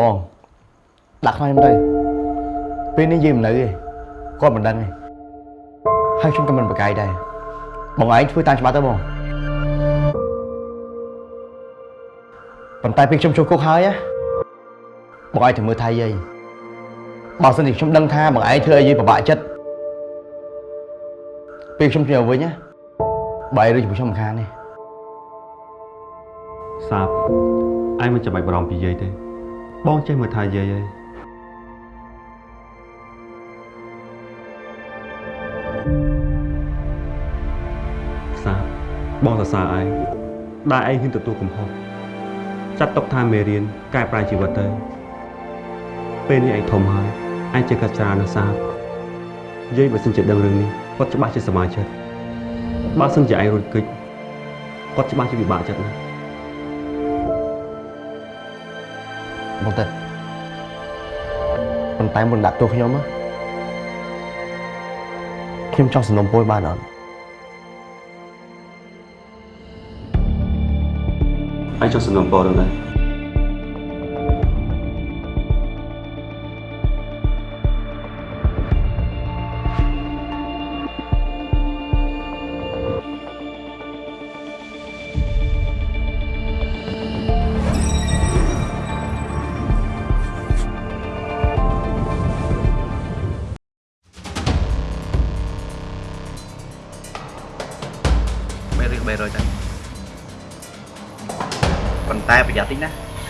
បងដាក់ខ្លាញ់ខ្ញុំទៅពេលនេះយើងមិននៅទេគាត់មិនដឹងទេហើយខ្ញុំក៏មិនប្រកែកដែរបងឯងធ្វើតាមច្បាប់ទៅបងប៉ុន្តែពេលខ្ញុំចូលគុកហើយណាបងឯងត្រូវមើលថៃយាយបើសិនជាខ្ញុំដឹងថាបងឯងធ្វើឲ្យយាយពិបាកចិត្តពេលខ្ញុំជិះមកវិញណាបើឯងរើជាមួយខ្ញុំមិនខានទេសាបឯងមិនចាំបាច់បារម្ភពីយាយទេ បងចេះមើលថែយាយហើយសាបបងសរសើរឯងដែលឯងហ៊ានទទួលកំហុសចាត់ទុកថាមេរៀនកែប្រែជីវិតទៅពេលនេះឯងធំហើយឯងចេះកាត់ច្រើនណាស់សាបយាយបើសិនជាដឹងរឿងនេះគាត់ច្បាស់ជាសប្បាយចិត្តបើសិនជាឯងរត់គេចគាត់ច្បាស់ជាពិបាកចិត្តណាស់ បងទៅប៉ុន្តែមុនដាក់ទោសខ្ញុំណាខ្ញុំចង់សំណុំពរបានអត់ឯងចង់សំណូមពររឿងអី300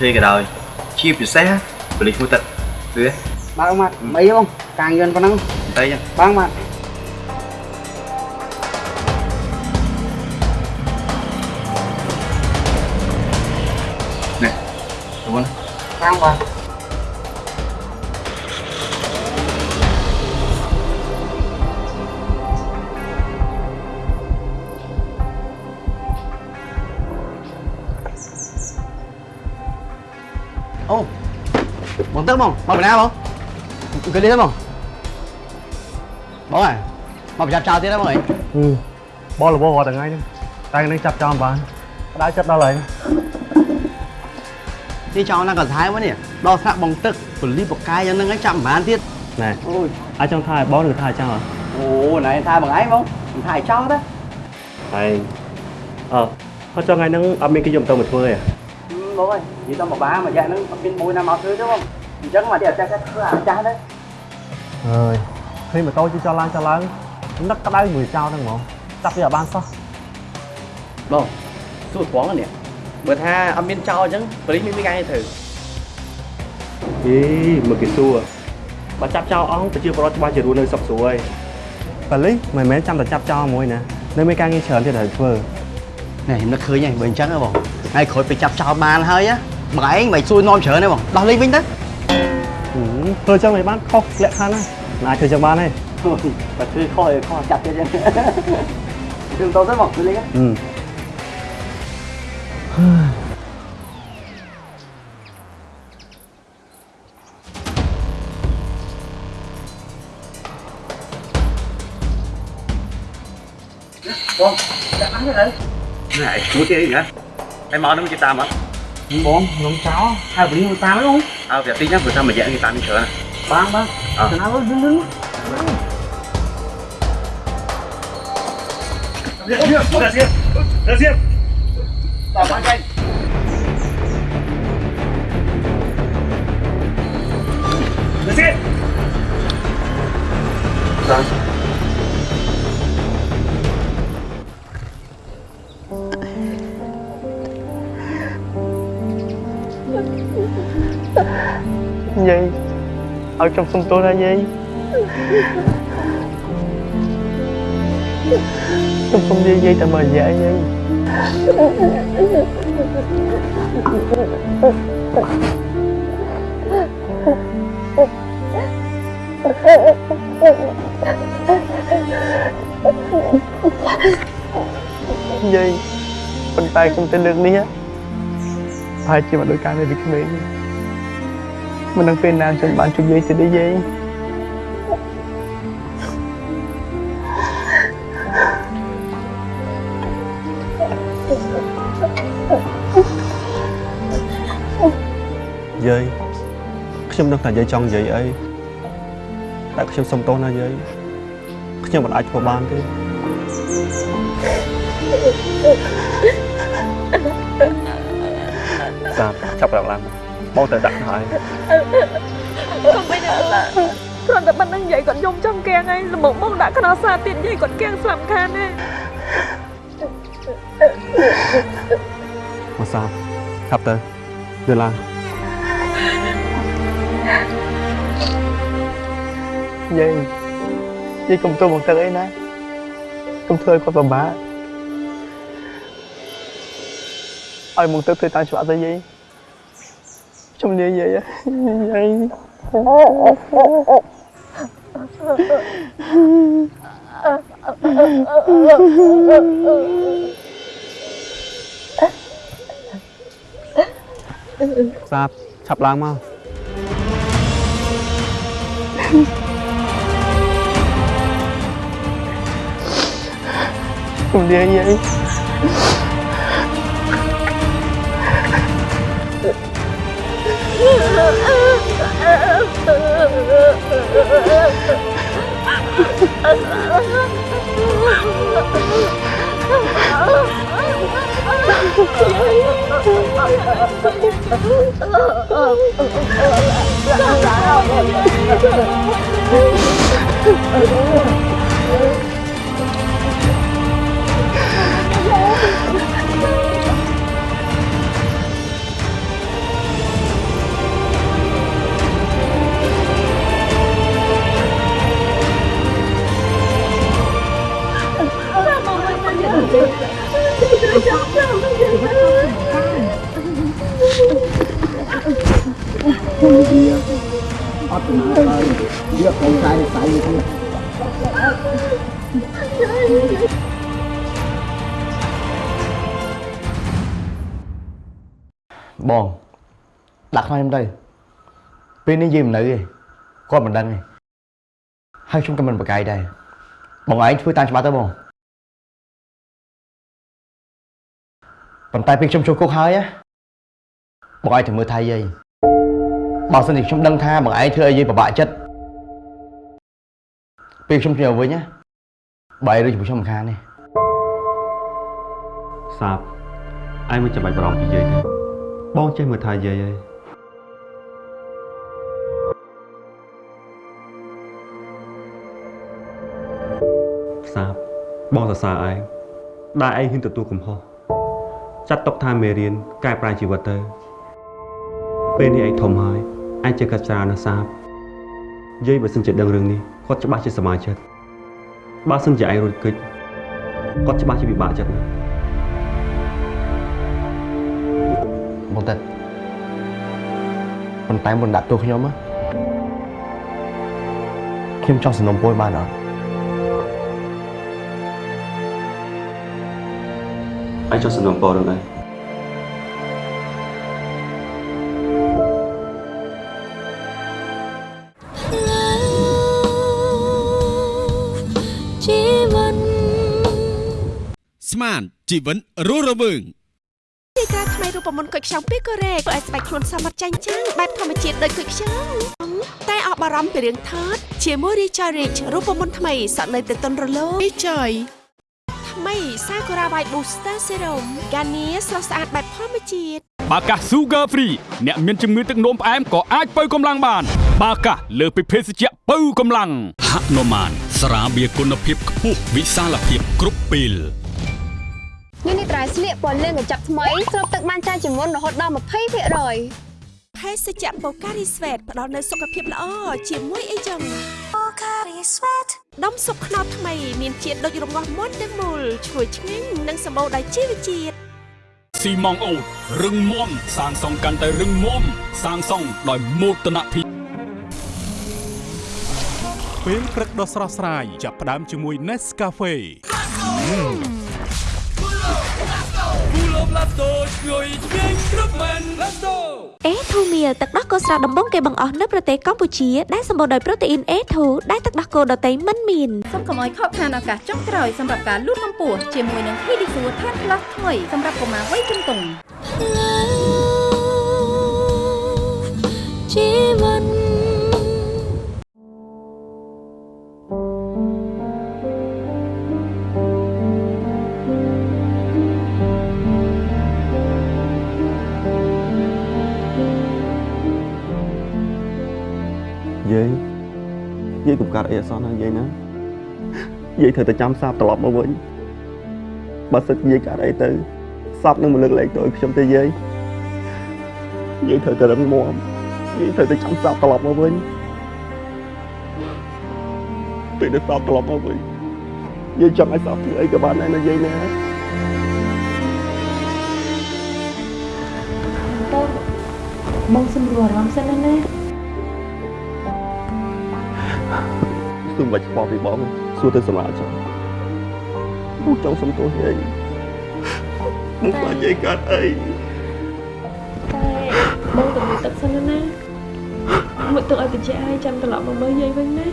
ធ្វើក៏ដោយជាពិសេសប៉ូលីសមួយទឹកគឺបើកមកអីបងការងារប៉ុណ្ណឹងតែចឹងបើកមក ទឹកបងមកពីណាបងអង្គុយនេះទេបងបងអើមកប្រចាំចោលទៀតណាបងអីបងរវល់រាល់ថ្ងៃហ្នឹងតែនឹងចាប់ចោលបានផ្ដាច់ចិត្តដល់ហើយនេះចោលណាក៏ថែមកនេះដល់ថ្នាក់បងទឹកពលីបកាយយ៉ាងហ្នឹងឯងចាប់មិនបានទៀតណែអូយអាចចង់ថាឲ្យបងឬថាឲ្យចោលអូណែថាបងឯងបងមិនថាឲ្យចោលទេហើយអឺហើយចង់ថ្ងៃហ្នឹងអត់មានគេយកទៅមកធ្វើទេបងអើយនិយាយទៅមកបាមកយ៉ាងហ្នឹងអត់មានមួយណាមកធ្វើទេបង អញ្ចឹងមកទៀតចាស់ចាស់ធ្វើអាចាស់ទៅអើយឃើញម៉ូតូជិះចោលឡើងចោលឡើងនឹកក្តៅមួយចោលហ្នឹងហ្មងចាប់វាឲ្យបានសោះបងសួរផងនេះបើថាអត់មានចោលអញ្ចឹងប៉ូលីសមានមានការងារធ្វើអីមកគេសួរបើចាប់ចោលអស់ប្រជាពលរដ្ឋច្បាស់ជារស់នៅសុខស្រួលហើយប៉ូលីសមិនមែនចាំតែចាប់ចោលមួយណានៅមានការងារច្រើនទៀតត្រូវធ្វើនេះខ្ញុំនឹកឃើញហើយបើអញ្ចឹងហ៎បងហើយក្រោយទៅចាប់ចោលបានហើយណាបងឯងមិនសួរនាំច្រើនទេបងដោះលេងវិញទៅ ហឹមធ្វើចឹងមិនបានខុសលក្ខខណ្ឌណាមិនអាចធ្វើចឹងបានទេបើធ្វើខុសឯខុសចាប់ទៀតអញ្ចឹងគឺទៅទៅបងទៅលេងហឹមបងចាប់បានទេទៅណែមួយទៀតអីណាតែមកនឹងគេតាមអត់បងខ្ញុំចោលហើយប៉ូលីសមកតាមហ្នឹង អើប្រយ័ត្នតិចណាព្រោះថាមួយរយៈគេតាមនេះច្រើនណាបងបងអ่ะទៅណាវិញវិញតាមបានចៃយា ឲ្យខ្ញុំសុំទោសណាយាយខ្ញុំសុំយាយយាយតែមករយៈយាយយាយប៉ុន្តែខ្ញុំ មកដោយការនៅពីក្មេងមិនដឹងពេលណាខ្ញុំបានជួបយាយទៀតទេយាយយាយខ្ញុំដឹងថាយាយចង់និយាយអីតែខ្ញុំសុំទោសណាយាយខ្ញុំមិនអាចធ្វើបានទេសាបចាប់ឡើងឡើង បងទៅដាក់ហើយកុំបីណាឡាគ្រាន់តែប៉ុណ្្នឹងយាយគាត់យំចំកៀងហើយល្មមមកដាក់ខ្នោសាទៀតយាយគាត់កៀងស្លាប់ខានទេមកសាបឆាប់ទៅយល់ឡើងយាយយាយកុំទោសមកទឹកអីណាកុំធ្វើឲ្យគាត់ពិបាកឲ្យមកទឹកធ្វើតាមច្បាប់ទៅយាយ ជំនាញយាយយាយសាបឆាប់ ឡើ ងមកជំនាញយាយបងដាក់ខ្លាញ់ខ្ញុំទៅពេលនេះយាយមិននៅទេគាត់មិនដឹងទេហើយខ្ញុំក៏មិនប្រកែកដែរបងឯងធ្វើតាមច្បាប់ទៅបងប៉ុន្តែពេលខ្ញុំចូលគុកហើយណាបងឯងត្រូវមើលថៃយាយ បើសិនជាខ្ញុំដឹងថាបងឯងធ្វើឲ្យយាយពិបាកចិត្តពេលខ្ញុំជិះមកវិញណាបាយឬជាមួយខ្ញុំមិនខានទេសាបឯងមិនចាំបាច់បារម្ភពីយាយទេបងចេះមើលថែយាយហើយសាបបងសរសើរឯងដែលឯងហ៊ានទទួលកំហុសចាត់ទុកថាមេរៀនកែប្រែជីវិតទៅពេលនេះឯងធំហើយ ឯងចេះកាត់ច្រើនណាស់សាបយាយបើសិនជាដឹងរឿងនេះគាត់ច្បាស់ជាសមាជិកបើសិនជាឯងរួចគិតគាត់ច្បាស់ជាពិបាកចិត្តណាស់បងតិតប៉ុន្តែមុនដាក់ទោសខ្ញុំណាខ្ញុំចង់សំណុំពរបានអត់ឯងចង់សំណូមពររឿងអី ស្មានជីវិតរស់រវើងទីការថ្មីរូបមន្តគុយខ្ចង់ពីកូរ៉េធ្វើឲ្យស្បែកខ្លួនសមត្ថចាញ់ចាំងបែបធម្មជាតិដូចគុយខ្ចង់តែអបអរំពីរឿងថតជាមួយ Richard Rich រូបមន្តថ្មីសក់នៅទៅទន់រលោងពីចយថ្មី Sakura White Booster Serum កានីស្រស់ស្អាតបែបធម្មជាតិបាកា Sugar Free អ្នកមានជំងឺទឹកនោមផ្អែមក៏អាចបើកម្លាំងបាន បាកាលើសពីភេសជ្ជៈបើកម្លាំងហនុមានស្រាបៀរគុណភាពខ្ពស់វិសាលភាពគ្រប់ពេល នេះនេះត្រៃស្លៀកពណ៌លឿងកញ្ចប់ថ្មីស្រូបទឹកបានច្រើនជាងមុនរហូតដល់20%។ភេសជ្ជៈ Pocari Sweat ផ្ដល់នូវសុខភាពល្អជាមួយអីចឹង Pocari Sweat ដុំស៊ុបខ្នុរថ្មីមានជាតិដូចរងាស់មុនទាំងមូលឈ្ងុយឆ្ងាញ់និងសម្បូរដោយជីវជាតិស៊ីម៉ងអូតរឹងមាំសាងសង់កាន់តែរឹងមាំសាងសង់ដោយមោទនភាពពេលព្រឹកដ៏ស្រស់ស្រាយចាប់ផ្ដើមជាមួយ Nescafe អេធូមៀលទឹកដោះគោស្រស់ដំបងគេបង្អស់នៅប្រទេសកម្ពុជាដែលសម្បូរដោយប្រូតេអ៊ីន A2 ដែលទឹកដោះគោដតៃមិនមានសូមកុំឲ្យខកខានឱកាសចុងក្រោយសម្រាប់ការលូតកម្ពស់ជាមួយនឹង Pedisure Tan Plus ថ្មីសម្រាប់កុមារវ័យជំទង់ជីវិត យាយយាយកុំកើតអីអសន្នណាយាយណាយាយត្រូវតែចាំសាបត្រឡប់មកវិញបើសិនយាយកើតអីទៅសាបនឹងមកលើកលែងទៅឲ្យខ្ញុំទេយាយយាយត្រូវតែរឹងមាំយាយត្រូវតែចាំសាបត្រឡប់មកវិញពេលដែលសាបត្រឡប់មកវិញយាយចង់ឲ្យសាបធ្វើអីក៏បានដែរណាយាយណាបងសម្រួលអារម្មណ៍សិនណា គឺមិនបាច់ខ្វល់ពីបងសួរទៅសម្រាប់ចឹងបងចង់សុំទោសយាយបងខ្លាចយាយកើតអីតែបងទៅមើលទឹកសិនណាណាមកទឹកឲ្យតិចឲ្យចាំត្រឡប់មកមើលយាយវិញណា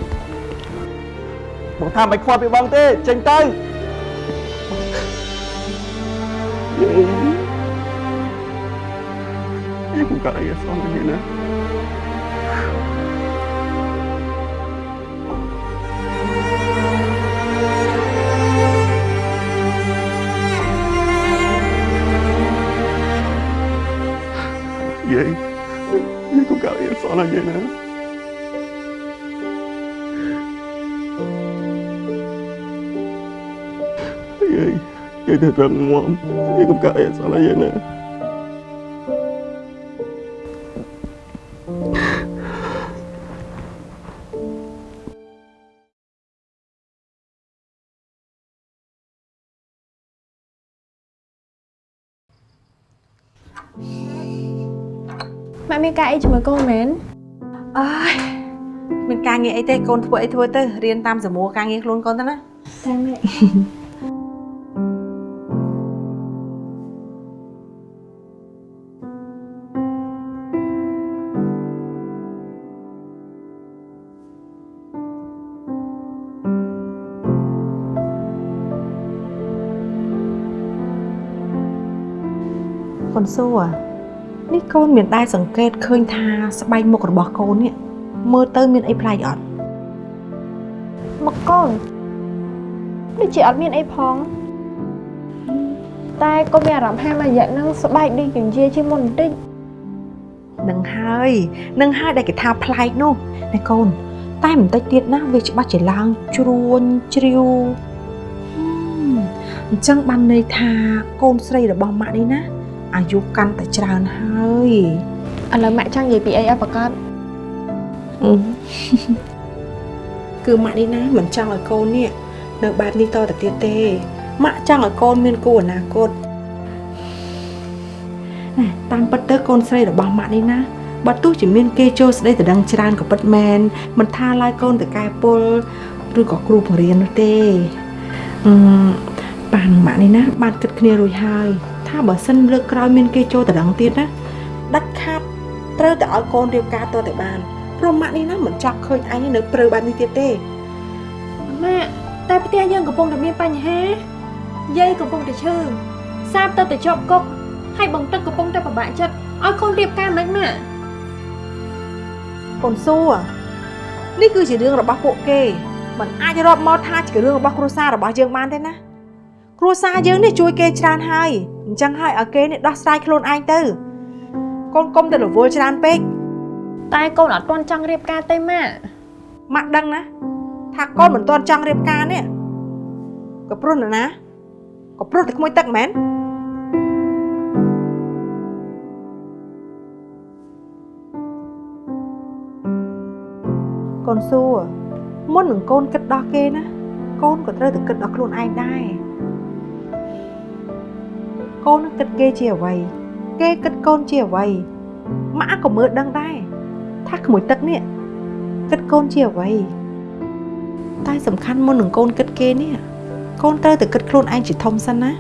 បងថាមិនខ្វល់ពីបងទេចេញទៅយាយយាយកុំកើតអីអសន្នទេណា យាយយាយកុំកើតអីអសន្នណាយាយណាយាយយាយទៅរឹ មាំយាយកុំកើតអីអសន្នណាយាយណាម៉ាក់មានការអីជាមួយកូនមែនអើយមានការងារអីទេកូនធ្វើអីធ្វើទៅរៀនតាមសមួរការងារខ្លួនកូនទៅណាតែម៉ាក់កូនសួរ នេះកូនមានដែរសង្កេតឃើញថាស្បែកមុខរបស់កូននេះមើលទៅមានអីប្លែកអត់មកកូនដូចជាអត់មានអីផងតែកូនមានអារម្មណ៍ថាមួយរយៈហ្នឹងស្បែកដូចកញ្ជាជាងមុនបន្តិចនឹងហើយនឹងហើយដែលគេថាប្លែកនោះណែកូន តែបន្តិចទៀតណាវាច្បាស់ជាឡើងជ្រួញជ្រាវហឹមអញ្ចឹងបានន័យថាកូនស្រីរបស់ម៉ាក់នេះណា អាយុកាន់តែច្រើនហើយឥឡូវម៉ាក់ចង់និយាយពីអីឲ្យប្រកាសគឺម៉ាក់នេះណាមិនចង់ឲ្យកូននេះនៅបែបនេះតទៅទៀតទេម៉ាក់ចង់ឲ្យកូនមានគូអនាគតណែតាមពិតទៅកូនស្រីរបស់ម៉ាក់នេះណាបើទោះជាមានគេចូលស្ដីតដឹងច្រើនក៏ពិតមែនមិនថាឡើយកូនតកែពលឬក៏គ្រូបង្រៀននោះទេអឺប៉ានឹងម៉ាក់នេះណាបានគិតគ្នារួចហើយ ថាបើសិនលើកក្រោយមានគេចូលតដឹងទៀតណាដាច់ខាតត្រូវតែឲ្យកូនរៀបការតទៅបានព្រោះម៉ាក់នេះណាមិនចង់ឃើញអញនៅព្រឺបែបនេះទៀតទេម៉ាក់តែផ្ទះយើងកំពុងតែមានបញ្ហាយាយកំពុងតែឈឺសាបទៅតែជាប់គុកហើយបងទឹកកំពុងតែពិបាកចិត្តឲ្យកូនរៀបការមិនម៉ាក់កូនសួរនេះគឺជារឿងរបស់ពួកគេมันអាចរាប់មកថាជារឿងរបស់គ្រួសាររបស់យើងបានទេណា គ្រួសារយើងនេះជួយគេច្រើនហើយអញ្ចឹងហើយឲ្យគេនេះដោះស្រាយខ្លួនឯងទៅកូនកុំទៅរវល់ច្រើនពេកតែកូនអត់ទាន់ចង់រៀបការទេម៉ាក់ម៉ាក់ដឹងណាថាកូនមិនទាន់ចង់រៀបការនេះក៏ព្រោះនរណាក៏ព្រោះតែក្មួយទឹកមែនកូនសួរមុននឹងកូនគិតដោះគេណាកូនក៏ត្រូវតែគិតដោះខ្លួនឯងដែរ កូននឹងគិតគេជាអ្វី គេគិតកូនជាអ្វីម៉ាក់ក៏មើលដឹងដែរថាក្មួយទឹកនេះគិតកូនជាអ្វីតែសំខាន់មុននឹងកូនគិតគេនេះកូនត្រូវតែគិតខ្លួនឯងជាធំសិនណា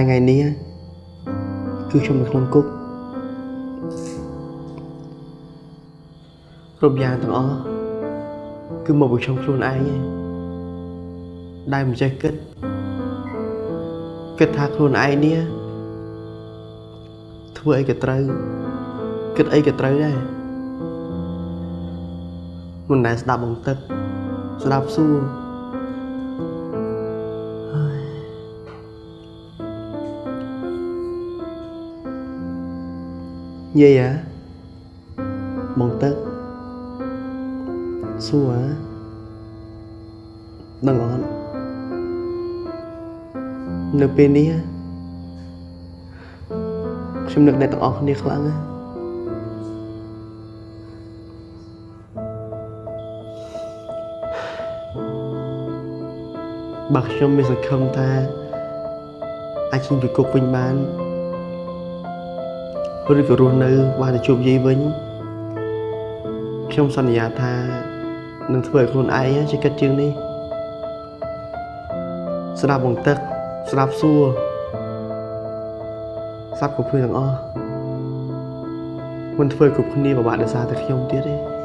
ថ្ងៃនេះគឺខ្ញុំនៅក្នុងគុកគ្រប់យ៉ាងទាំងអស់គឺមកពីខ្ញុំខ្លួនឯងឯងដែលមិនចេះគិតគិតថាខ្លួនឯងនេះធ្វើអីក៏ត្រូវគិតអីក៏ត្រូវដែរមិនដែលស្ដាប់បងទឹកស្ដាប់សួរ យាយអាបងទឹកសួរអាដឹងអត់នៅពេលនេះខ្ញុំនឹកអ្នកទាំងអស់គ្នាខ្លាំងណាស់បើខ្ញុំមានសង្ឃឹមថាអាចចេញពីគុកវិញបាន ឬក៏រស់នៅបានទៅជួបយាយវិញខ្ញុំសន្យាថានឹងធ្វើឲ្យខ្លួនឯងជាកិត្តជាងនេះស្ដាប់បងទឹកស្ដាប់សួរស្ដាប់គ្រប់គ្នាទាំងអស់មិនធ្វើឲ្យគ្រប់គ្នាពិបាកដោយសារតែខ្ញុំទៀតទេ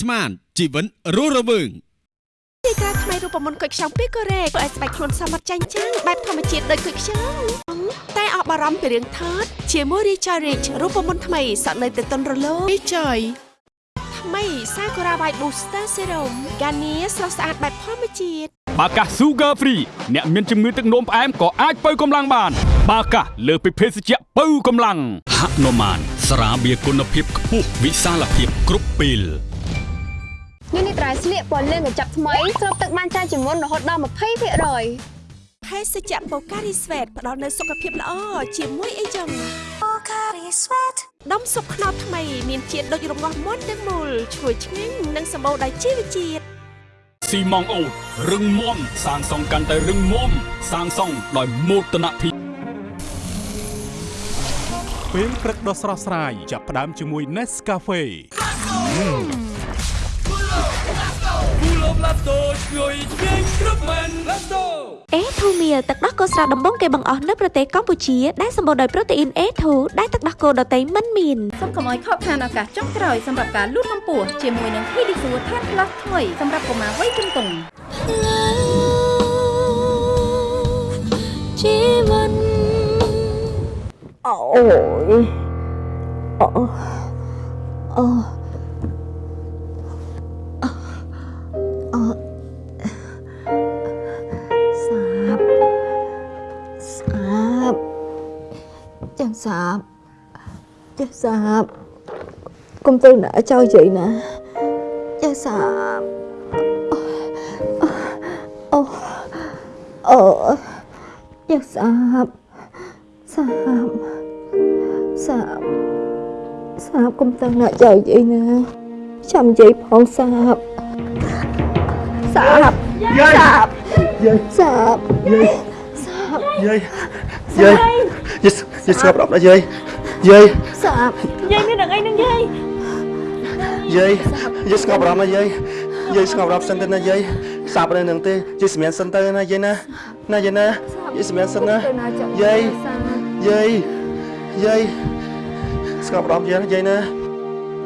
ស្មានជីវិតរស់រវើងទីការថ្មីរូបមន្តគុយខ្ចង់ពីកូរ៉េធ្វើឲ្យស្បែកខ្លួនសមត្ថចាញ់ចាំងបែបធម្មជាតិដូចគុយខ្ចង់តែអស់បារម្ភពីរឿងថតជាមួយ Richard Rich រូបមន្តថ្មីសក់នៅតែទន់រលោង Richard ថ្មី Sakura White Booster Serum កានីស្រស់ស្អាតបែបធម្មជាតិបាកា Sugar Free អ្នកមានជំងឺទឹកនោមផ្អែមក៏អាចបើកម្លាំងបាន បាកាលើសពីភេសជ្ជៈបើកម្លាំងហនុមានស្រាបៀរគុណភាពខ្ពស់វិសាលភាពគ្រប់ពេល នេះនេះត្រៃស្លៀកពណ៌លឿងកញ្ចប់ថ្មីស្រូបទឹកបានច្រើនជាងមុនរហូតដល់20%ភេសជ្ជៈ Pocari Sweat ផ្ដល់នូវសុខភាពល្អជាមួយអីចឹង Pocari Sweat ដុំស៊ុបខ្នុរថ្មីមានជាតិដូចរងាស់មុនទាំងមូលឈ្ងុយឆ្ងាញ់និងសម្បូរដោយជីវជាតិស៊ីម៉ងអូតរឹងមាំសាងសង់កាន់តែរឹងមាំសាងសង់ដោយមោទនភាពពេលព្រឹកដ៏ស្រស់ស្រាយចាប់ផ្ដើមជាមួយ Nescafe គូលបឡាតូឈ្ងុយឆ្ងាញ់គ្រប់មែនឡាតូអេធូមៀលទឹកដោះគោស្រស់ដំបងគេបង្អស់នៅប្រទេសកម្ពុជាដែលសម្បូរដោយប្រូតេអ៊ីន A2 ដែលទឹកដោះគោដតៃមិនមានសូមកុំឲ្យខកខានឱកាសចុងក្រោយសម្រាប់ការលូតកម្ពស់ជាមួយនឹង Pedisure Tan Plus ថ្មីសម្រាប់កុមារវ័យជំទង់ជីវិតអូយអូអូអូ ចាំសាបចាំសាបកុំទៅណាចោលជ័យណាចាំសាបអូអូចាំសាបសាបសាបសាបកុំតាំងណាចៅយាយណាចាំ យាយផងសាបសាបសាបសាបយាយសាបយាយយាយយាយយាយស្ងប់រំណាយាយយាយសាបយាយមានរឿងអីនឹងយាយយាយយាយស្ងប់រំណាយាយយាយស្ងប់រំសិនទៅណាយាយសាប់នៅនឹងទេយាយសម្រានសិនទៅណាយាយណាណាយាយណាយាយសម្រានសិនណាយាយយាយយាយស្ងប់រំយាយណាយាយណា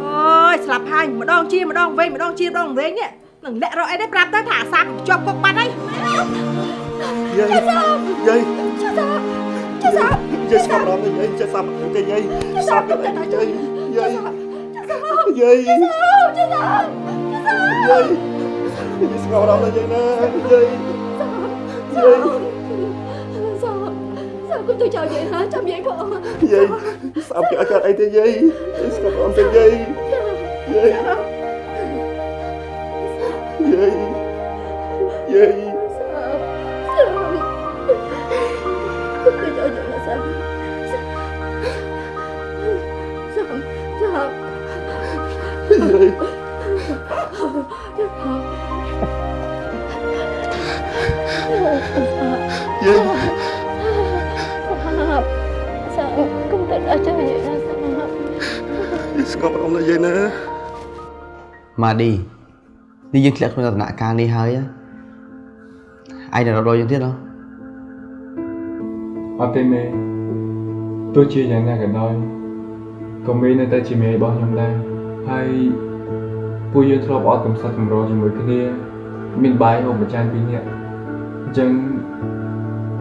អូយស្លាប់ហើយម្ដងជាម្ដងវិញម្ដងជាម្ដងវិញនេះនឹងលាក់រកអីទេប្រាប់ទៅថាអាសាបជាប់គុកបាត់ហើយយាយយាយចាសាបចាសាប យាយស្ងប់រំណាយាយចេះសាប់ទេយាយសាប់ទៅយាយយាយយាយយាយចាសាបយាយស្ងប់រំណាយាយណាយាយយាយសាប់សាប់គុំទៅចោលយាយណាចាំយាយផងយាយស្អប់គេអត់កើតអីទេយាយយាយស្ងប់រំទេយាយយាយយាយយាយ សាប់សាប់យាយសាប់សាប់កុំទៅដល់ចាំនិយាយណាសាប់យាយស្ងប់អារម្មណ៍ណាយាយណាម៉ាឌីនេះយើងធ្លាក់ក្នុងដំណាក់កាលនេះហើ យឯងនៅរត់ដល់យើងទៀតហ៎អត់ទេមេទោះជាយ៉ាងណាក៏ដោយក៏មេនៅតែជាមេរបស់ខ្ញុំដែរហើយពួកយើងធ្លាប់អត់កំសត់កម្រជាមួយគ្នា មានបាយហូបមួយចានពីរនាក់អញ្ចឹង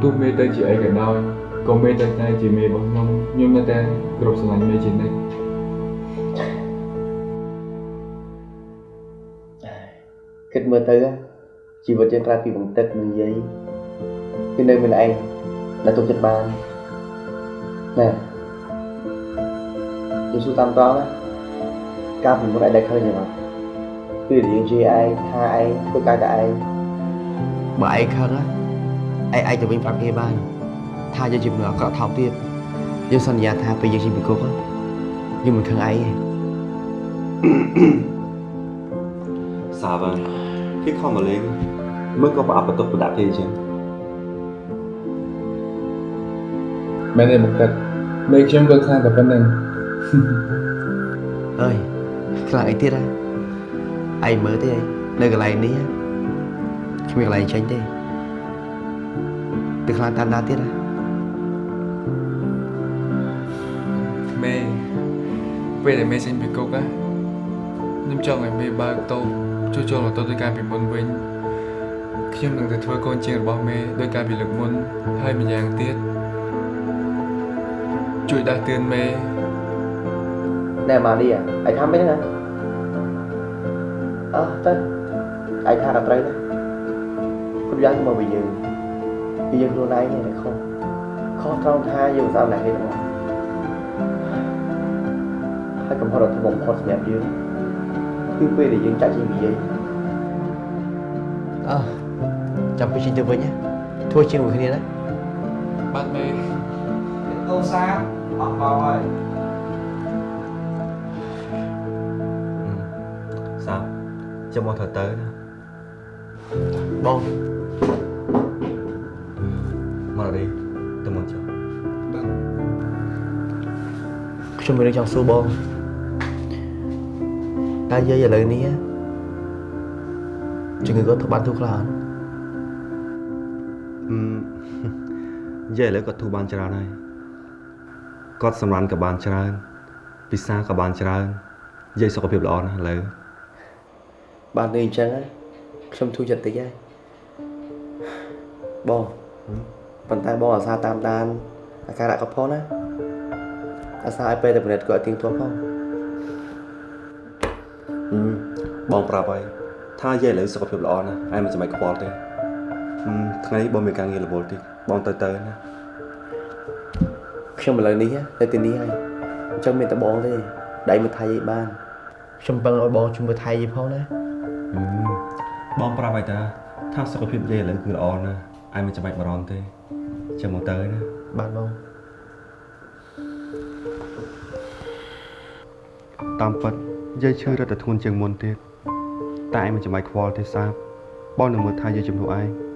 ទោះមេទៅជាអីក៏ដោយក៏មេតែតែជាមេរបស់ខ្ញុំខ្ញុំនៅតែគោរពស្រឡាញ់មេជានិច្ចគិតមើលទៅជីវិតយើងក្រៅពីបង្ទឹកនិងយាយគឺនៅមានឯងដែលទុកចិត្តបានណែយើងសួរតាមតងណា ការពីមុនឯងដែលឃើញយ៉ាងណាគឺយើងជាឯងថាឯងធ្វើការតែឯងបើឯងខឹងណាឯងឯងទៅវិញប្រាប់គេបានថាយើងជាមនុស្សអាក្រក់ថោកទៀតយើងសន្យាថាពេលយើងជិះពីគុកយើងមិនខឹងឯងទេសាវ៉ាគេខំមកលេងមើលក៏ប្រអប់បន្ទុកប្រដាក់គេអញ្ចឹងមែនទេមកទឹកមេខ្ញុំក៏ខ្លាំងតែប៉ុណ្្នឹងអើយ ខ្លាំងអីទៀតហ៎ឯងមើលទេឯងនៅកន្លែងនេះគ្មានកន្លែងចេញទេទៅខ្លាំងតាមណាទៀតហ៎មេពេលដែលមេចេញពីគុកណាខ្ញុំចង់ឲ្យមេបើកតូបជួយចូលរត់ទៅដោយការពីមុនវិញខ្ញុំនឹងទៅធ្វើកូនជាងរបស់មេដោយការពីលើកមុនហើយម្យ៉ាងទៀតជួយដាស់តឿនមេ ណែម៉ាឌីឯងថាមិនហ្នឹងអើទៅឯងថាក៏ត្រូវដែរគ្រប់យ៉ាងមកវិញយើងពីយើងខ្លួនឯងនេះខុសខុសត្រង់ថាយើងមិនស្អាតណាស់គេទាំងអស់ហើយកំហុសដ៏ធំបំផុតសម្រាប់យើងគឺពេលដែលយើងចាក់ចេញពីយាយអើចាំពេលចេញទៅវិញណាធ្វើជាងមួយគ្នាណាបាទមេអូសាអត់មកហើយ ចាំមកត្រូវទៅណាបងមករីទៅមកចុះខ្ញុំមានរឿងចង់សួរបងតើយាយឥឡូវនេះជំងឺគាត់ធ្វើបានទូខ្លះអត់អឺយាយឥឡូវគាត់ធូរបានច្រើនហើយគាត់សម្រានក៏បានច្រើនពិសាក៏បានច្រើនយាយសុខភាពល្អណាស់ឥឡូវ បាននេះអញ្ចឹងខ្ញុំធូរចិត្តតិចហើយបងប៉ុន្តែបងអាសាតាមដានអាការៈគាត់ផងណាអាសាឲ្យពេលតែពិនិត្យគាត់ឲ្យទៀងទាត់ផងហឹមបងប្រាប់ហើយថាយាយឥឡូវសុខភាពល្អណាស់ឯងមិនចាំបាច់ខ្វល់ទេហឹមថ្ងៃនេះបងមានការងាររវល់តិចបងទៅទៅណាខ្ញុំឥឡូវនេះនៅទីនេះហើយអញ្ចឹងមានតែបងទេដៃមកថៃឯបានខ្ញុំពឹងឲ្យបងជួយមើលថៃឯផងណាហឹម បងប្រាប់ហើយតាថាសុខភាពយាយឥឡូវគឺល្អណាស់ឯងមិនចាំបាច់បារម្ភទេចាំមកទៅណាបាទបងតាមពិតយាយឈឺរត់តែធ្ងន់ជាងមុនទៀតតែឯងមិនចាំបាច់ខ្វល់ទេសាបបងនឹងមើលថាយាយជំនួសឯងបង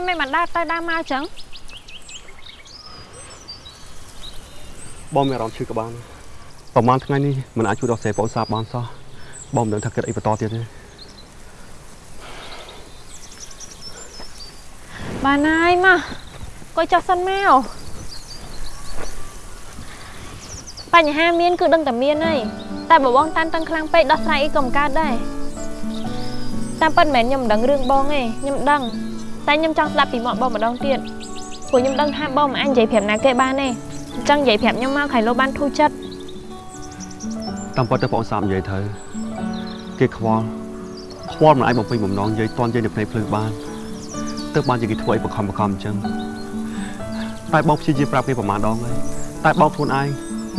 ហើយមិនបានដើរទៅដើរមកអញ្ចឹងបងមានអារម្មណ៍ឈឺក្បាលប្រហែលថ្ងៃនេះមិនអាចជួយដល់សេបងសាបបានសោះបងមិនដឹងថាគិតអីបន្តទៀតទេបានហើយមកកុយចុះសិនមកបញ្ហាមានគឺដឹងតែមានហើយតែបើបងតានតឹងខ្លាំងពេកដោះស្រាយអីក៏មិនកើតដែរតាមពិតមិនមែនខ្ញុំមិនដឹងរឿងបងទេខ្ញុំដឹង តែខ្ញុំចង់ស្ដាប់ពីមាត់បងម្ដងទៀតព្រោះខ្ញុំដឹងថាបងមិនអាចនិយាយប្រាប់ណាគេបានទេអញ្ចឹងនិយាយប្រាប់ខ្ញុំមកខៃលោបានធូរចិត្តតាមពិតទៅបងសាមនិយាយទៅគេខ្វល់ខ្វល់មិនអាចបំពេញបំណងនិយាយតន់និយាយនៅភ្នែកភ្លឺបានទើបបានជាគេធ្វើអីបខំបខំអញ្ចឹងតែបងព្យាយាមប្រាប់គេប្រមាណដងហើយតែបងខ្លួនឯង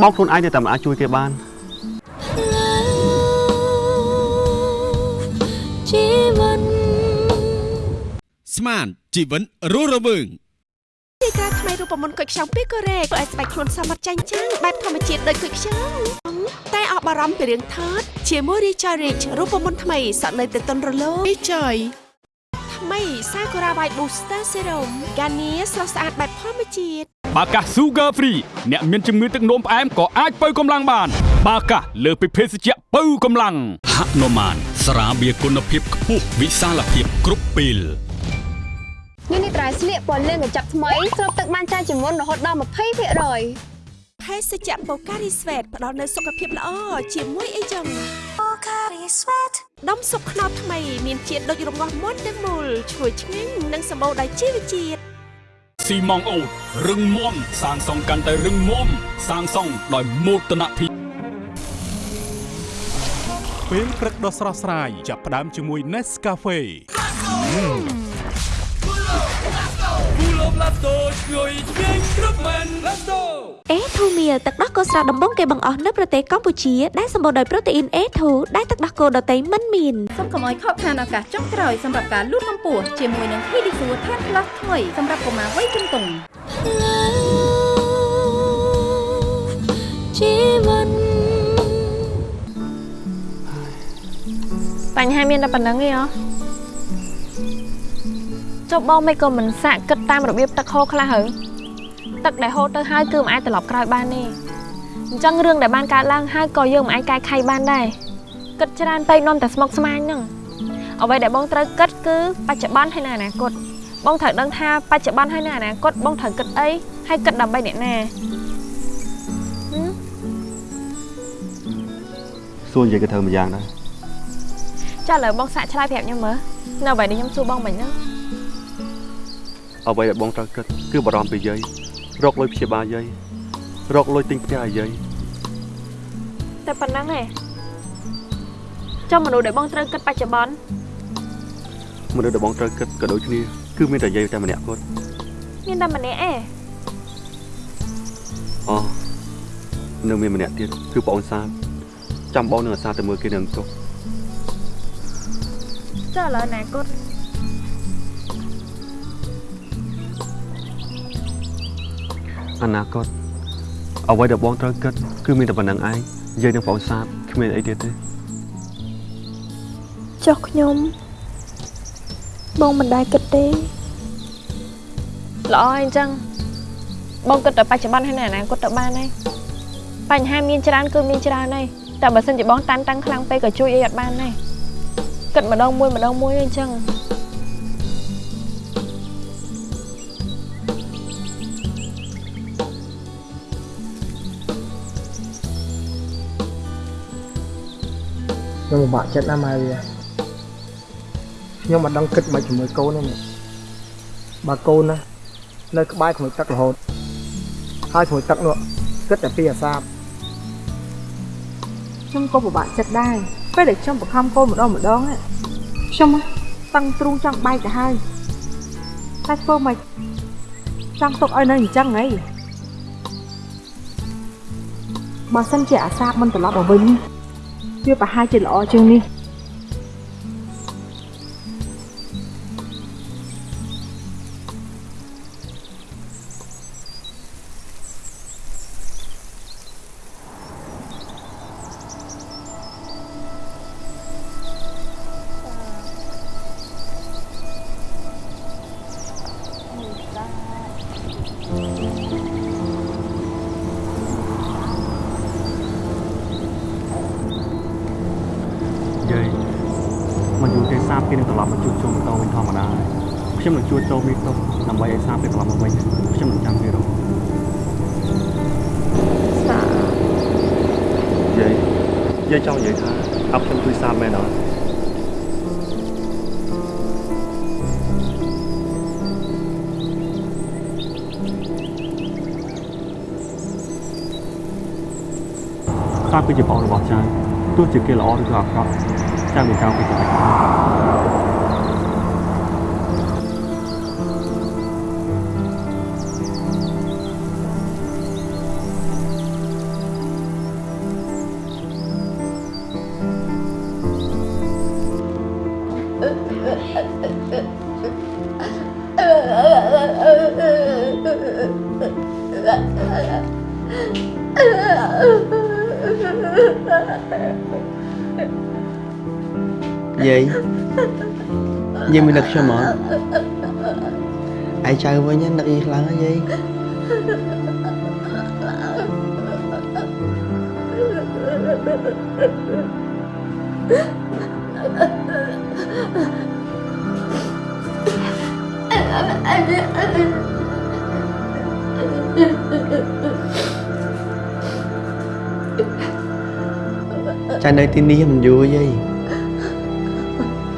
បងខ្លួនឯងនៅតែមិនអាចជួយគេបានជីវិត ស្មានជីវិតរស់រវើងទីក្រាថ្មីរូបមន្តគុយខ្ចង់ពីកូរ៉េធ្វើឲ្យស្បែកខ្លួនសមត្ថចាញ់ចាំងបែបធម្មជាតិដូចគុយខ្ចង់តែអបអរំពីរឿងថតជាមួយ Richard Rich រូបមន្តថ្មីសក់នៅទៅតុនរលោង Richard ថ្មី Sakura White Booster Serum ហ្គានីស្រស់ស្អាតបែបធម្មជាតិបាកា Sugar Free អ្នកមានជំងឺទឹកនោមផ្អែមក៏អាចបើកម្លាំងបាន បាកាលើសពីភេសជ្ជៈបើកម្លាំងហនុមានស្រាបៀរគុណភាពខ្ពស់វិសាលភាពគ្រប់ពេល នេះនេះត្រៃស្លៀកពណ៌លឿងកញ្ចប់ថ្មីស្រូបទឹកបានច្រើនជាងមុនរហូតដល់20%ភាគរយភេសជ្ជៈ Pocari Sweat ផ្ដល់នូវសុខភាពល្អជាមួយអីចឹង Pocari Sweat ដុំស៊ុបខ្នុរថ្មីមានជាតិដូចរងាស់មុនទាំងមូលឈ្ងុយឆ្ងាញ់និងសម្បូរដោយជីវជាតិស៊ីម៉ងអូតរឹងមាំសាងសង់កាន់តែរឹងមាំសាងសង់ដោយមោទនភាពពេលព្រឹកដ៏ស្រស់ស្រាយចាប់ផ្ដើមជាមួយ Nescafe គូលបឡាតូឆ្ងុយឆ្ងាញ់គ្រប់មែនឡាតូអេធូមៀលទឹកដោះគោស្រស់ដំបងគេបង្អស់នៅប្រទេសកម្ពុជាដែលសម្បូរដោយប្រូតេអ៊ីន A2 ដែលទឹកដោះគោដតៃមិនមានសូមកុំឲ្យខកខានឱកាសចុងក្រោយសម្រាប់ការលូតកម្ពស់ជាមួយនឹង Pedisure Tan Plus ថ្មីសម្រាប់កុមារវ័យជំទង់ជីវិតបញ្ហាមានតែប៉ុណ្្នឹងឯងហ៎ ចុះបងមិនក៏មិនសាកគិតតាមរបៀបទឹកហូរខ្លះហើយទឹកដែលហូរទៅហើយគឺមិនអាចត្រឡប់ក្រោយបានទេអញ្ចឹងរឿងដែលបានកើតឡើងហើយក៏យើងមិនអាចកែខៃបានដែរគិតច្រើនពេកនាំតែស្មុគស្មាញហ្នឹងអ្វីដែលបងត្រូវគិតគឺបច្ចុប្បន្នហើយនៅអនាគតបងត្រូវដឹងថាបច្ចុប្បន្នហើយនៅអនាគតបងត្រូវគិតអីហើយគិតដើម្បីអ្នកណាហឹមសួរនិយាយគេធ្វើមួយយ៉ាងដែរចាឥឡូវបងសាកឆ្លើយប្រាប់ខ្ញុំមើលនៅអ្វីដែលខ្ញុំសួរបងមិញហ្នឹង អ្វីដែលបងត្រូវគិតគឺបារម្ភពីយាយរកលុយព្យាបាលយាយរកលុយទិញផ្ទះឲ្យយាយតែប៉ុណ្្នឹងឯងចុះមនុស្សដែលបងត្រូវគិតបច្ចុប្បន្នមនុស្សដែលបងត្រូវគិតក៏ដូចគ្នាគឺមានតែយាយតែម្នាក់គាត់មានតែម្នាក់ឯងអូនៅមានម្នាក់ទៀតគឺបងអូនសាមចាំបងនឹងអាសាទៅមើលគេនឹងទុកចុះឥឡូវអនាគត អនាគតអ្វីដែលបងត្រូវគិតគឺមានតែប៉ុណ្្នឹងឯងយាយនឹងបងអូនសាមគ្មានអីទៀតទេចុះខ្ញុំបងមិនដែរគិតទេល្អអញ្ចឹងបងគិតតែបច្ចុប្បន្នហើយនៅអនាគតទៅបានហើយបញ្ហាមានច្រើនគឺមានច្រើនហើយតែបើសិនជាបងតានតាំងខ្លាំងពេកក៏ជួយអីអត់បានដែរគិតម្ដងមួយម្ដងមួយអញ្ចឹង ពិបាកចិត្តណាស់ម៉ែវាខ្ញុំមិនដឹងគិតមិនជាមួយកូនទេនេះបើកូនណានៅក្បែរក្មួយទឹករហូតហើយក្មួយទឹកនោះគិតតែពីអាសាបខ្ញុំក៏ពិបាកចិត្តដែរពេលដែលខ្ញុំបង្ខំកូនម្ដងម្ដងណាខ្ញុំតឹងទ្រូងចង់បែកទៅហើយតែធ្វើមិនចង់ទុកឲ្យនៅអញ្ចឹងហីបើសិនជាអាសាបមិនត្រឡប់មកវិញ វាប្រហែលជាល្ទោះជាគេល្អឬក៏អាក្រក់ចៅមិនចោលគេចិត្តទេ យាយយាយមិននឹកខ្ញុំអត់ឯចៅវិញណានឹកយាយខ្លាំងណាយាយចៅនៅទីនេះមិនយូរយាយ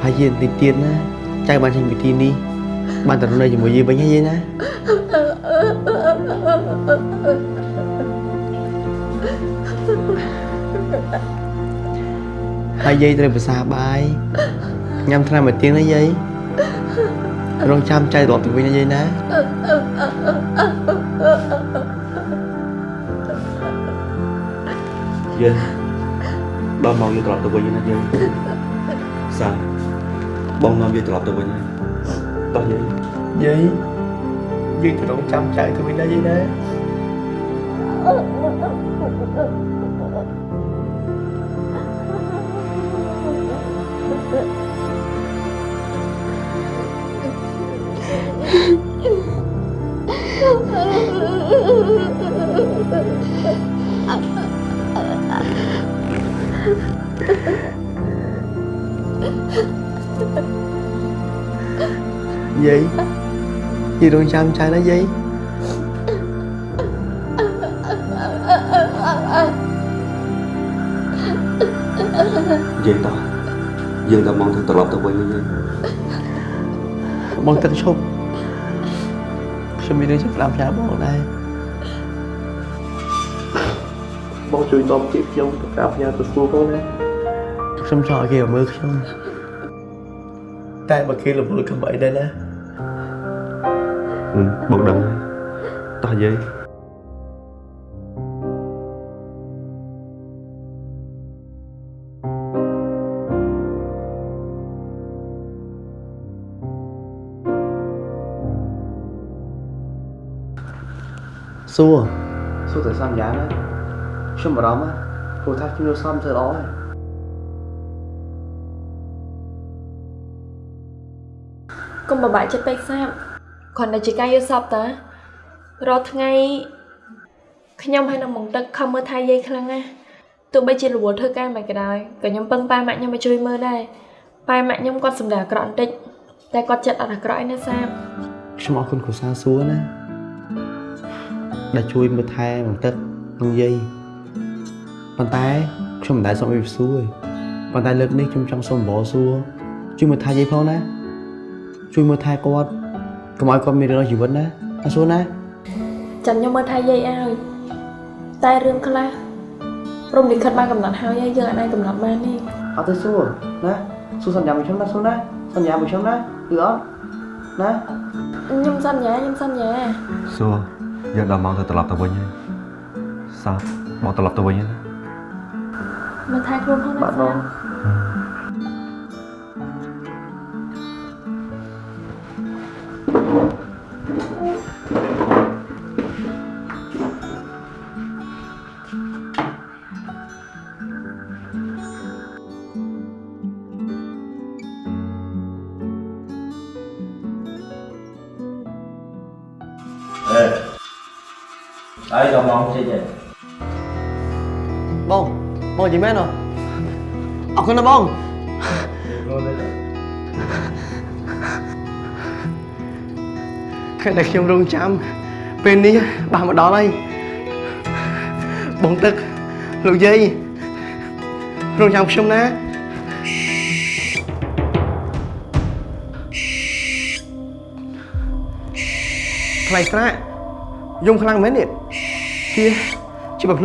ហើយយាយតិចទៀតណាចៅបានចេញពីទីនេះបានទៅនៅជាមួយយាយវិញហើយយាយណាហើយយាយត្រូវភាសាបាយញ៉ាំថ្នាំមួយទៀងណាយាយរងចាំចៅត្រឡប់ទៅវិញណាយាយណាយើងដល់មកយើងត្រឡប់ទៅវិញណាយើងសា បងនាំយើងត្រឡប់ទៅវិញហើយតោះយើងយាយយើងទៅរងចាំចៅទៅវិញណាយាយណា យាយយាយរងចាំចៅណាយាយយើងតោះយើងដល់មកទៅត្រឡប់ទៅវិញណាយើងបងទឹកឈប់ខ្ញុំមានរឿងចង់ស្ដាប់ផ្សាយបងដែរបងជួយតបជាខ្ញុំទៅការផ្ញើទៅស្គាល់ផងណាខ្ញុំចង់ឲ្យគេមកមើលខ្ញុំតែបើគេរវល់កំបីដែរណា ហឹមបងដឹងហើយតោះយើងសួរសួរតែសំយ៉ាងណាខ្ញុំបារម្ភណាព្រោះ ថាខ្ញុំយកសំទៅល្អហើយកុំបបាក់ចិត្តពេកសាបគ្រាន់តែជាការយល់សពតារាល់ថ្ងៃខ្ញុំហើយនឹងមកទឹកខំមើលថែយាយខ្លាំងណាស់ទោះបីជារវល់ធ្វើការមិនក៏ដោយក៏ខ្ញុំពឹងប៉ែម៉ាក់ខ្ញុំមកជួយមើលដែរប៉ែម៉ាក់ខ្ញុំគាត់សម្ដែងអាក្រក់បន្តិចតែគាត់ចិត្តអត់អាក្រក់ឯណាសាបខ្ញុំអរគុណគ្រូសាសួរណាដែលជួយមើលថែមកទឹកនឹងយាយប៉ុន្តែខ្ញុំមិនដែលសុំអីពីសួរទេប៉ុន្តែលើកនេះខ្ញុំចង់សុំបរសួរជួយមើលថែយាយផងណាជួយមើលថែគាត់ កុំឲ្យគាត់មានរឿងក្នុងជីវិតណាអសួរណាចាំខ្ញុំមើលថែយាយឲ្យតែរឿងខ្លះព្រមលិខិតបានកំណត់ហើយហើយយើងអាចកំណត់បានទេអត់ទៅសួរណាសួរសន្យាមួយខ្ញុំណាសួរណាសន្យាមួយខ្ញុំណាគឺអត់ណាខ្ញុំសន្យាខ្ញុំសន្យាសួរយើងដល់មកទៅត្រឡប់ទៅវិញហើយសាបងត្រឡប់ទៅវិញហើយណាមើលថែខ្លួនផងណាបាទបង មកចេញហើយបងបងនិយាយមែនអត់អរគុណណាបងខែដែលខ្ញុំរងចាំពេលនេះបានមកដល់ហើយបងទឹកលោកយាយរងចាំខ្ញុំណាថ្លៃស្រាក់យំខ្លាំងមែននេះ ជាជាប្រភ្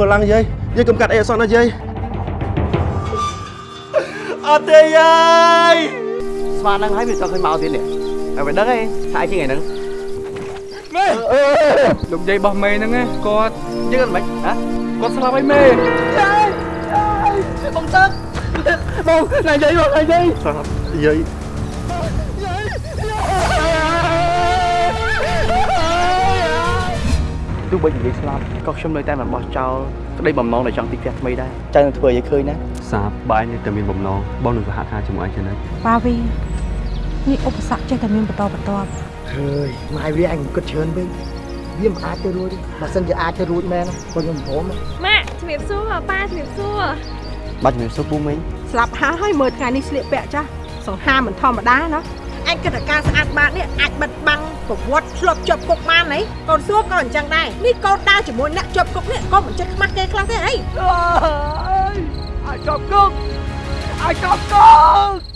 យឆាប់ដឹកខ្លួនឡើងយាយយាយកុំកាត់អីអសោះណាយាយអត់ទេយាយស្មានហ្នឹងហើយវាទៅឃើញមកទៀតនេះហើយមិនដឹងទេថាអីជាថ្ងៃហ្នឹងមេលោកយាយរបស់មេហ្នឹងគាត់យើងមិនហ៎គាត់ស្លាប់ហើយមេយាយយាយបងទឹកបងណាយាយបងណាយាយស្លាប់យាយ ទោះបីនិយាយស្លាប់ក៏ខ្ញុំនៅតែមិនបោះចោលក្តីបំណងដែលចង់ទីផ្ទះថ្មីដែរចាំនឹងធ្វើឲ្យឃើញណាសាបបើឯងនៅតែមានបំណងបងនឹងសហការជាមួយឯងចំណិតប៉ាវីនេះឧបសគ្គចេះតែមានបន្តបន្ទាប់ហើយម៉ែវាអញគិតច្រើនពេកវាមិនអាចទៅរួចទេបើសិនជាអាចទៅរួចមែនក៏ខ្ញុំព្រមដែរម៉ាក់ជំរាបសួរប៉ាជំរាបសួរបាទជំរាបសួរពូមីងស្លាប់ហើយមើលថ្ងៃនេះស្លៀកពាក់ចាស់សង្ហាមិនធម្មតាណា អញគិតថាការស្អាតបាតនេះអាចបិទបាំងប្រវត្តិឆ្លប់ជាប់គុកបានហីកូនសួរក៏អញ្ចឹងដែរនេះកូនដើរជាមួយអ្នកជាប់គុកនេះក៏មិនចិត្តខ្មាស់គេខ្លះទេអីអាចជាប់គុកអាចជាប់គុក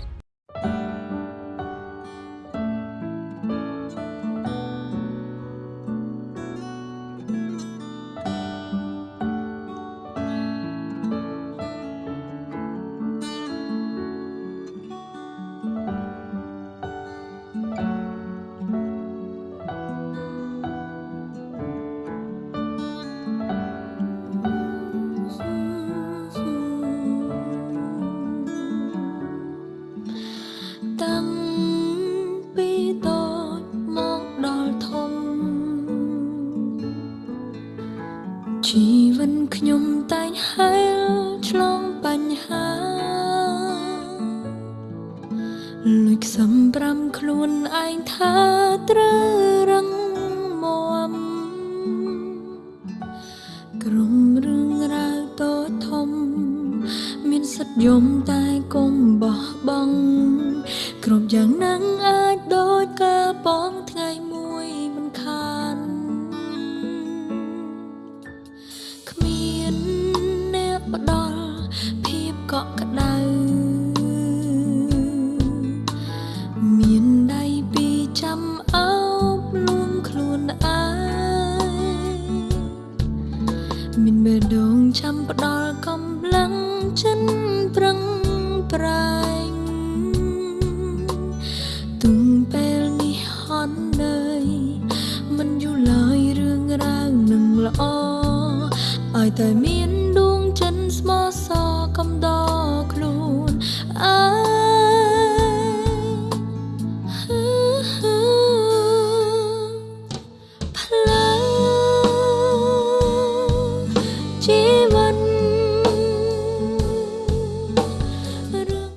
ខ្លួនឯងថាត្រូវរឹងមាំក្រុមរឿងរ៉ាវតូចធំ មានសិទ្ធិយំតែកុំបោះបង់គ្រប់យ៉ាងនឹងអា